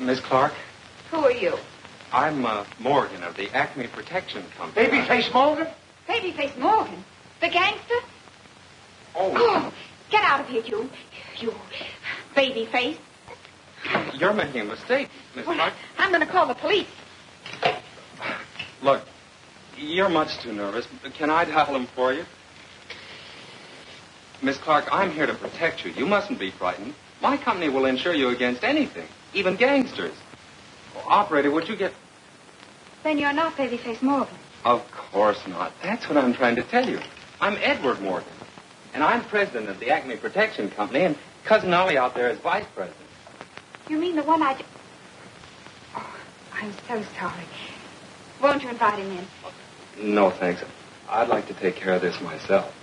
Miss Clark, Who are you? I'm uh, Morgan of the Acme Protection Company. Babyface Morgan? Babyface Morgan. The gangster? Oh, Oh, get out of here, you. You babyface. you're making a mistake, Miss Well, Clark. I'm going to call the police. Look, you're much too nervous. Can I dial him for you? Miss Clark, I'm here to protect you. You mustn't be frightened. My company will insure you against anything, even gangsters. Oh, operator, would you get... Then you're not Babyface Morgan. Of course not. That's what I'm trying to tell you. I'm Edward Morgan, and I'm president of the Acme Protection Company, and Cousin Ollie out there is vice president. You mean the one I... Oh, I'm so sorry. Won't you invite him in? No, thanks. I'd like to take care of this myself.